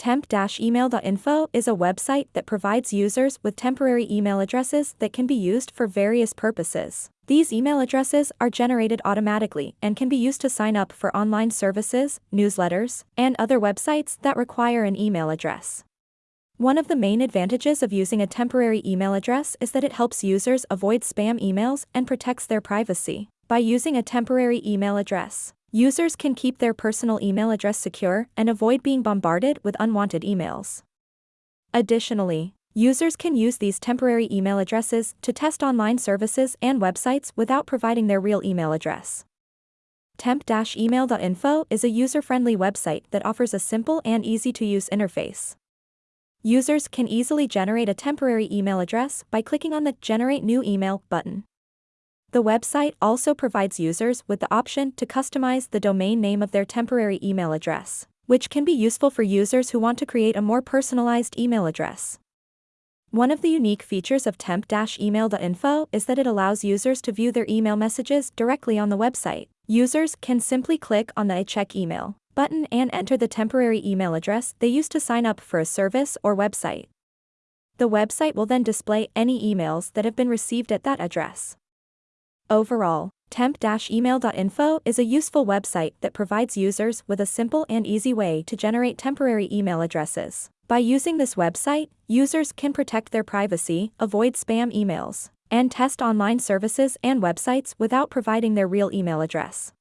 Temp-email.info is a website that provides users with temporary email addresses that can be used for various purposes. These email addresses are generated automatically and can be used to sign up for online services, newsletters, and other websites that require an email address. One of the main advantages of using a temporary email address is that it helps users avoid spam emails and protects their privacy. By using a temporary email address, Users can keep their personal email address secure and avoid being bombarded with unwanted emails. Additionally, users can use these temporary email addresses to test online services and websites without providing their real email address. Temp-email.info is a user-friendly website that offers a simple and easy-to-use interface. Users can easily generate a temporary email address by clicking on the Generate New Email button. The website also provides users with the option to customize the domain name of their temporary email address, which can be useful for users who want to create a more personalized email address. One of the unique features of temp-email.info is that it allows users to view their email messages directly on the website. Users can simply click on the I check email button and enter the temporary email address they used to sign up for a service or website. The website will then display any emails that have been received at that address. Overall, temp-email.info is a useful website that provides users with a simple and easy way to generate temporary email addresses. By using this website, users can protect their privacy, avoid spam emails, and test online services and websites without providing their real email address.